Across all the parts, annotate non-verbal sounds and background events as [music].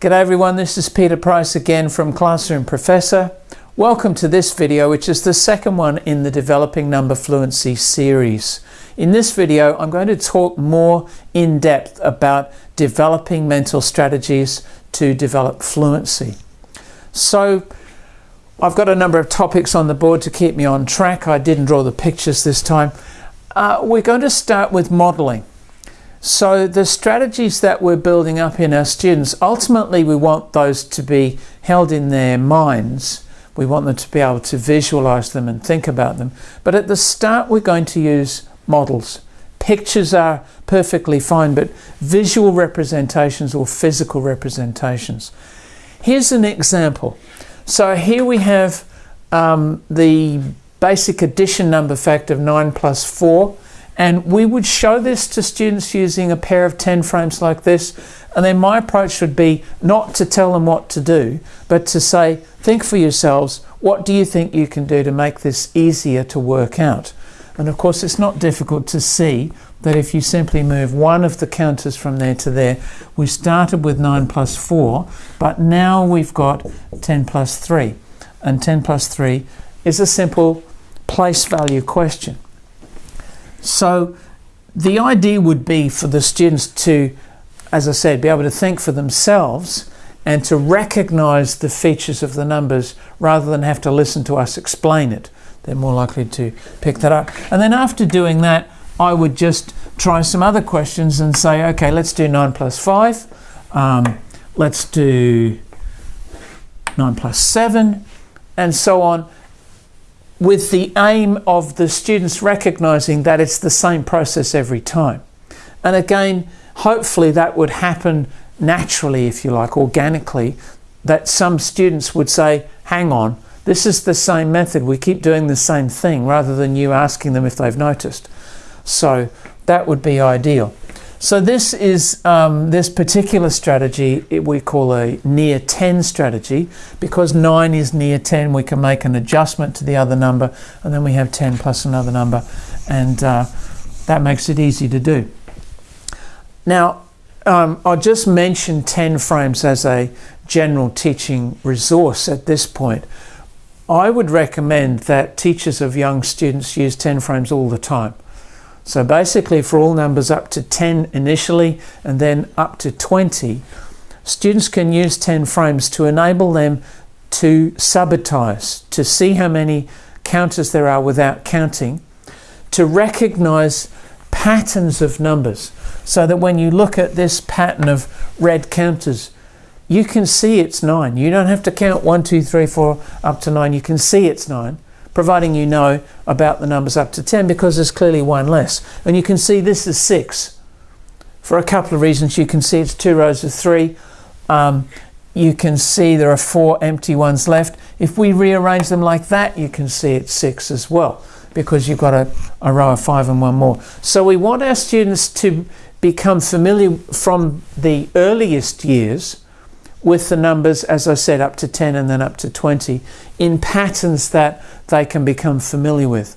G'day everyone, this is Peter Price again from Classroom Professor. Welcome to this video, which is the second one in the Developing Number Fluency series. In this video, I'm going to talk more in depth about developing mental strategies to develop fluency. So, I've got a number of topics on the board to keep me on track. I didn't draw the pictures this time. Uh, we're going to start with modelling. So the strategies that we're building up in our students, ultimately we want those to be held in their minds. We want them to be able to visualize them and think about them. But at the start we're going to use models. Pictures are perfectly fine, but visual representations or physical representations. Here's an example. So here we have um, the basic addition number fact of 9 plus 4 and we would show this to students using a pair of 10 frames like this. And then my approach would be not to tell them what to do, but to say, think for yourselves, what do you think you can do to make this easier to work out? And of course, it's not difficult to see that if you simply move one of the counters from there to there, we started with 9 plus 4, but now we've got 10 plus 3. And 10 plus 3 is a simple place value question. So the idea would be for the students to, as I said, be able to think for themselves and to recognize the features of the numbers rather than have to listen to us explain it. They're more likely to pick that up. And then after doing that, I would just try some other questions and say, okay, let's do 9 plus 5. Um, let's do 9 plus 7 and so on with the aim of the students recognizing that it's the same process every time. And again, hopefully that would happen naturally, if you like, organically, that some students would say, hang on, this is the same method, we keep doing the same thing, rather than you asking them if they've noticed. So that would be ideal. So this is um, this particular strategy we call a near 10 strategy because 9 is near 10 we can make an adjustment to the other number and then we have 10 plus another number and uh, that makes it easy to do. Now um, I'll just mention 10 frames as a general teaching resource at this point. I would recommend that teachers of young students use 10 frames all the time. So basically for all numbers up to 10 initially and then up to 20, students can use 10 frames to enable them to subitize, to see how many counters there are without counting, to recognize patterns of numbers so that when you look at this pattern of red counters, you can see it's nine. You don't have to count one, two, three, four, up to nine. You can see it's nine providing you know about the numbers up to 10 because there's clearly one less. And you can see this is 6. For a couple of reasons, you can see it's two rows of 3. Um, you can see there are four empty ones left. If we rearrange them like that, you can see it's 6 as well because you've got a, a row of 5 and one more. So we want our students to become familiar from the earliest years with the numbers, as I said, up to 10 and then up to 20 in patterns that they can become familiar with.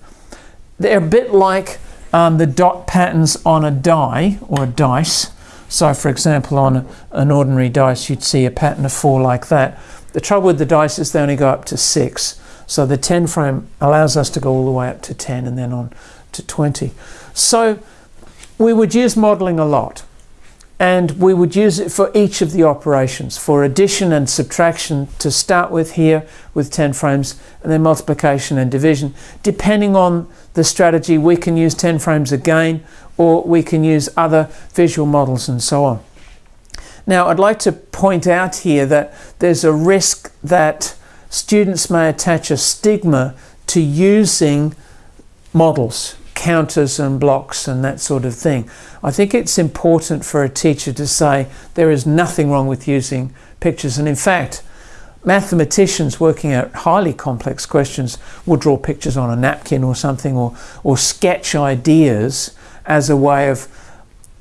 They're a bit like um, the dot patterns on a die or a dice. So, for example, on an ordinary dice, you'd see a pattern of four like that. The trouble with the dice is they only go up to six. So the 10 frame allows us to go all the way up to 10 and then on to 20. So we would use modeling a lot and we would use it for each of the operations for addition and subtraction to start with here with 10 frames and then multiplication and division. Depending on the strategy we can use 10 frames again or we can use other visual models and so on. Now I'd like to point out here that there's a risk that students may attach a stigma to using models counters and blocks and that sort of thing. I think it's important for a teacher to say there is nothing wrong with using pictures and in fact mathematicians working out highly complex questions will draw pictures on a napkin or something or, or sketch ideas as a way of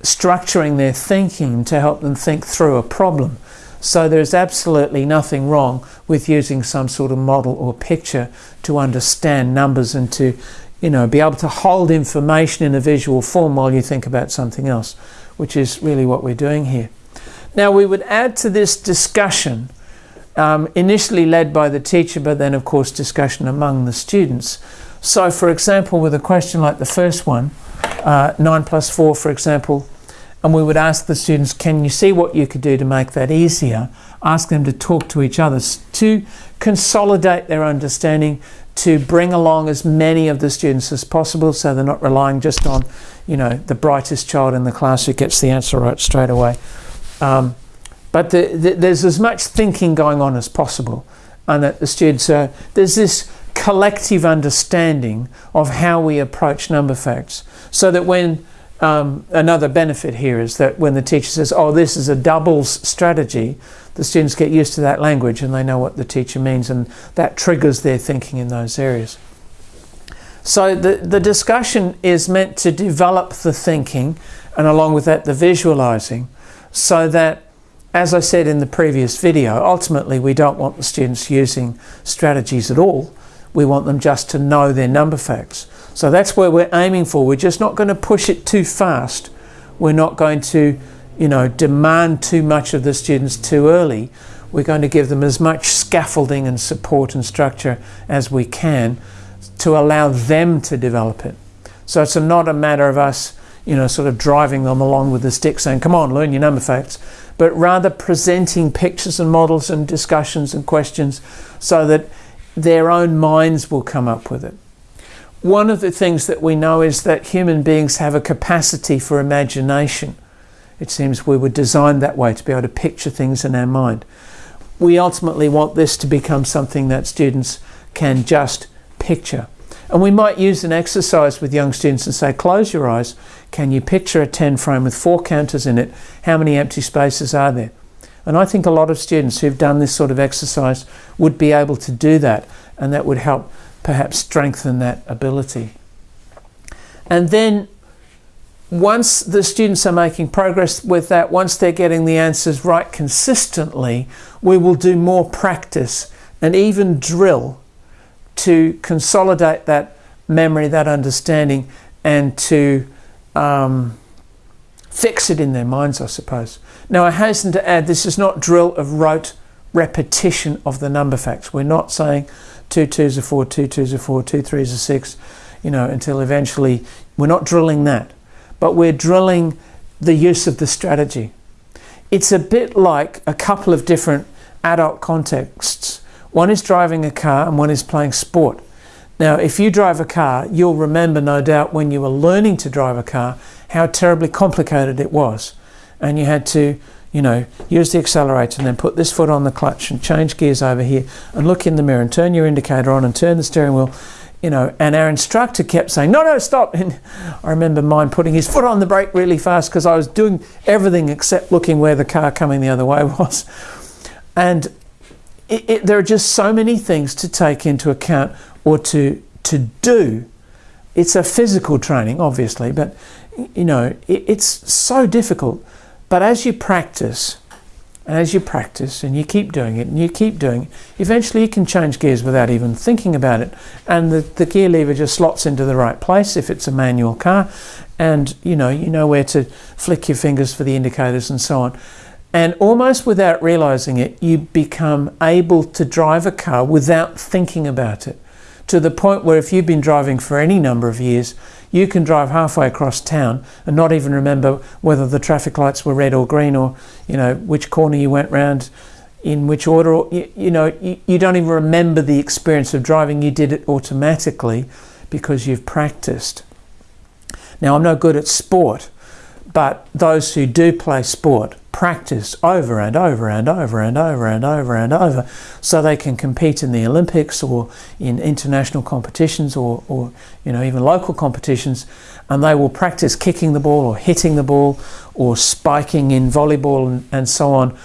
structuring their thinking to help them think through a problem. So there's absolutely nothing wrong with using some sort of model or picture to understand numbers and to you know, be able to hold information in a visual form while you think about something else, which is really what we're doing here. Now we would add to this discussion, um, initially led by the teacher, but then of course discussion among the students. So for example, with a question like the first one, uh, 9 plus 4 for example, and we would ask the students, can you see what you could do to make that easier? Ask them to talk to each other, to consolidate their understanding, to bring along as many of the students as possible so they're not relying just on, you know, the brightest child in the class who gets the answer right straight away. Um, but the, the, there's as much thinking going on as possible and that the students are, there's this collective understanding of how we approach number facts so that when um, another benefit here is that when the teacher says, oh, this is a doubles strategy, the students get used to that language and they know what the teacher means and that triggers their thinking in those areas. So the, the discussion is meant to develop the thinking and along with that the visualizing so that as I said in the previous video, ultimately we don't want the students using strategies at all. We want them just to know their number facts. So that's where we're aiming for. We're just not going to push it too fast. We're not going to, you know, demand too much of the students too early. We're going to give them as much scaffolding and support and structure as we can to allow them to develop it. So it's not a matter of us, you know, sort of driving them along with the stick saying, come on, learn your number facts, but rather presenting pictures and models and discussions and questions so that their own minds will come up with it. One of the things that we know is that human beings have a capacity for imagination. It seems we were designed that way to be able to picture things in our mind. We ultimately want this to become something that students can just picture. And we might use an exercise with young students and say, close your eyes. Can you picture a 10 frame with four counters in it? How many empty spaces are there? And I think a lot of students who've done this sort of exercise would be able to do that. And that would help perhaps strengthen that ability. And then once the students are making progress with that, once they're getting the answers right consistently, we will do more practice and even drill to consolidate that memory, that understanding, and to um, fix it in their minds, I suppose. Now, I hasten to add this is not drill of rote repetition of the number facts. We're not saying two twos are four, two twos are four, two threes are six, you know, until eventually we're not drilling that, but we're drilling the use of the strategy. It's a bit like a couple of different adult contexts. One is driving a car and one is playing sport. Now, if you drive a car, you'll remember no doubt when you were learning to drive a car how terribly complicated it was. And you had to you know, use the accelerator and then put this foot on the clutch and change gears over here and look in the mirror and turn your indicator on and turn the steering wheel, you know, and our instructor kept saying, no, no, stop. [laughs] And I remember mine putting his foot on the brake really fast because I was doing everything except looking where the car coming the other way [laughs] was. And it, it, there are just so many things to take into account or to, to do. It's a physical training, obviously, but, you know, it, it's so difficult but as you practice, and as you practice and you keep doing it and you keep doing it, eventually you can change gears without even thinking about it. And the, the gear lever just slots into the right place if it's a manual car. And you know, you know where to flick your fingers for the indicators and so on. And almost without realizing it, you become able to drive a car without thinking about it. To the point where if you've been driving for any number of years, you can drive halfway across town and not even remember whether the traffic lights were red or green or, you know, which corner you went round in which order. Or, you, you know, you, you don't even remember the experience of driving. You did it automatically because you've practiced. Now, I'm no good at sport, but those who do play sport practice over and over and over and over and over and over so they can compete in the Olympics or in international competitions or, or you know even local competitions and they will practice kicking the ball or hitting the ball or spiking in volleyball and, and so on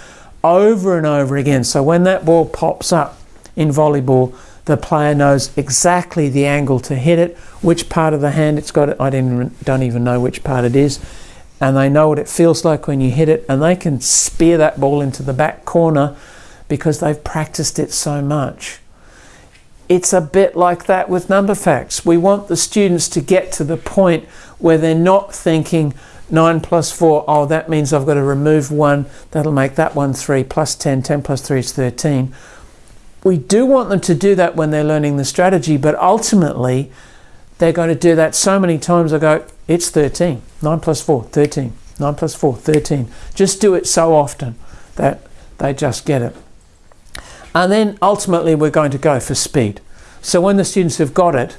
over and over again. So when that ball pops up in volleyball the player knows exactly the angle to hit it which part of the hand it's got I didn't, don't even know which part it is and they know what it feels like when you hit it and they can spear that ball into the back corner because they've practiced it so much. It's a bit like that with number facts. We want the students to get to the point where they're not thinking 9 plus 4, oh, that means I've got to remove 1. That'll make that one 3 plus 10. 10 plus 3 is 13. We do want them to do that when they're learning the strategy, but ultimately they're going to do that so many times. I go, it's 13. 9 plus 4, 13. 9 plus 4, 13. Just do it so often that they just get it. And then ultimately we're going to go for speed. So when the students have got it,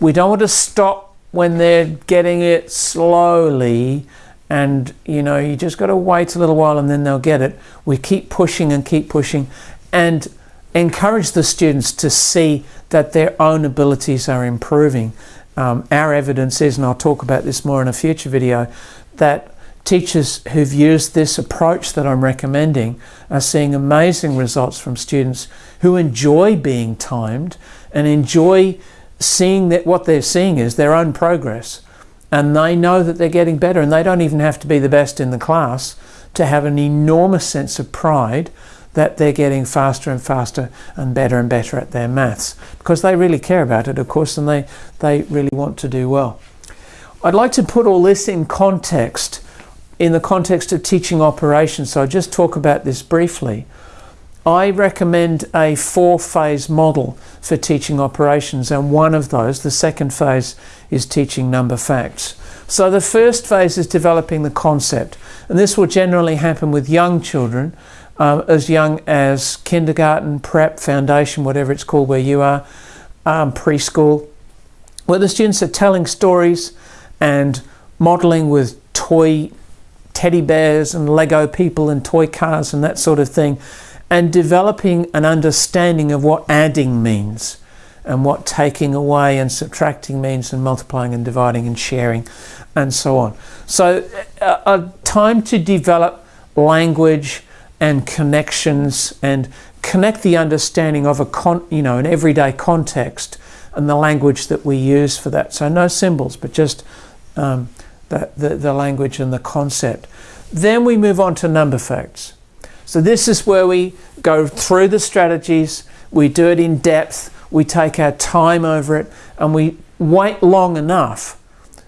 we don't want to stop when they're getting it slowly and you know you just got to wait a little while and then they'll get it. We keep pushing and keep pushing and encourage the students to see that their own abilities are improving. Um, our evidence is, and I'll talk about this more in a future video, that teachers who've used this approach that I'm recommending are seeing amazing results from students who enjoy being timed and enjoy seeing that what they're seeing is their own progress. And they know that they're getting better and they don't even have to be the best in the class to have an enormous sense of pride that they're getting faster and faster and better and better at their maths because they really care about it of course and they they really want to do well. I'd like to put all this in context in the context of teaching operations. So I'll just talk about this briefly. I recommend a four phase model for teaching operations and one of those, the second phase, is teaching number facts. So the first phase is developing the concept and this will generally happen with young children um, as young as kindergarten, prep, foundation, whatever it's called where you are, um, preschool, where the students are telling stories and modelling with toy teddy bears and Lego people and toy cars and that sort of thing and developing an understanding of what adding means and what taking away and subtracting means and multiplying and dividing and sharing and so on. So a, a time to develop language and connections and connect the understanding of a con, you know an everyday context and the language that we use for that. So no symbols, but just um, the, the, the language and the concept. Then we move on to number facts. So this is where we go through the strategies, we do it in depth, we take our time over it, and we wait long enough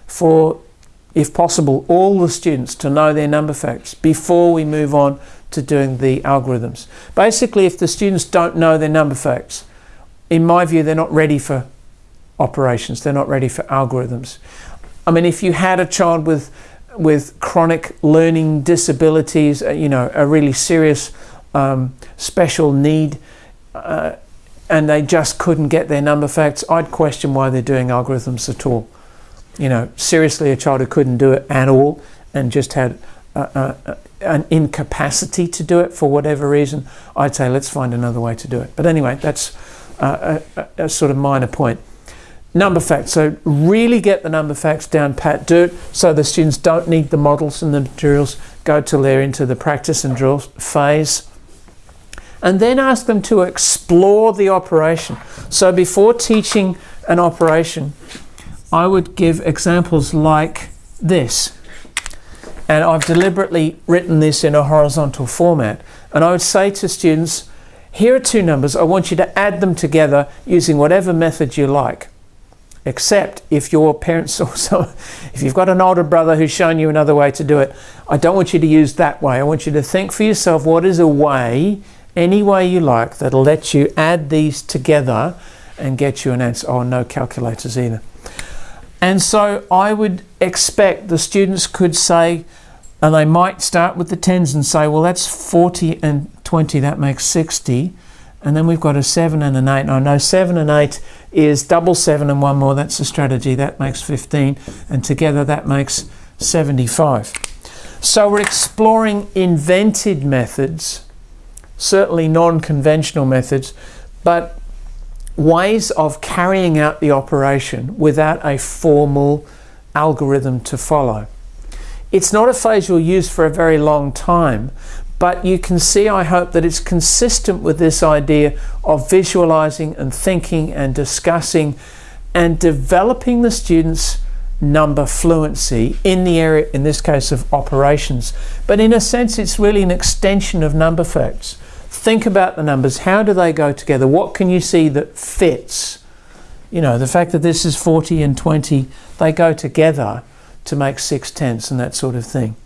for, if possible, all the students to know their number facts before we move on to doing the algorithms. Basically, if the students don't know their number facts, in my view, they're not ready for operations, they're not ready for algorithms. I mean, if you had a child with with chronic learning disabilities, uh, you know, a really serious um, special need, uh, and they just couldn't get their number facts, I'd question why they're doing algorithms at all. You know, seriously, a child who couldn't do it at all and just had an incapacity to do it for whatever reason, I'd say let's find another way to do it. But anyway, that's uh, a, a sort of minor point number facts. So really get the number facts down pat, do it so the students don't need the models and the materials, go till they're into the practice and drill phase. And then ask them to explore the operation. So before teaching an operation, I would give examples like this. And I've deliberately written this in a horizontal format. And I would say to students, here are two numbers. I want you to add them together using whatever method you like except if your parents [laughs] also, if you've got an older brother who's shown you another way to do it, I don't want you to use that way. I want you to think for yourself what is a way, any way you like, that'll let you add these together and get you an answer. Oh, no calculators either. And so I would expect the students could say, and they might start with the tens and say, well, that's 40 and 20, that makes 60 and then we've got a 7 and an 8. And I know 7 and 8 is double 7 and one more, that's the strategy, that makes 15, and together that makes 75. So we're exploring invented methods, certainly non-conventional methods, but ways of carrying out the operation without a formal algorithm to follow. It's not a phase you'll use for a very long time, but you can see, I hope, that it's consistent with this idea of visualizing and thinking and discussing and developing the students' number fluency in the area, in this case of operations. But in a sense, it's really an extension of number facts. Think about the numbers. How do they go together? What can you see that fits? You know, the fact that this is 40 and 20, they go together to make six tenths and that sort of thing.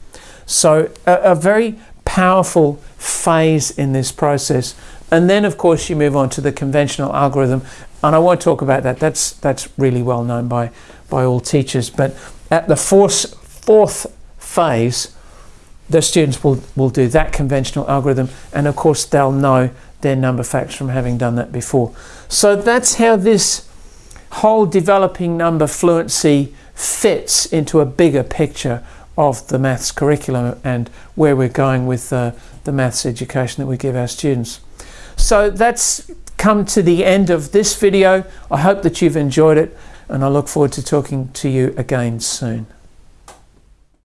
So a, a very powerful phase in this process. And then of course you move on to the conventional algorithm and I won't talk about that. That's that's really well known by by all teachers. But at the fourth fourth phase, the students will, will do that conventional algorithm and of course they'll know their number facts from having done that before. So that's how this whole developing number fluency fits into a bigger picture of the maths curriculum and where we're going with uh, the maths education that we give our students. So that's come to the end of this video. I hope that you've enjoyed it and I look forward to talking to you again soon.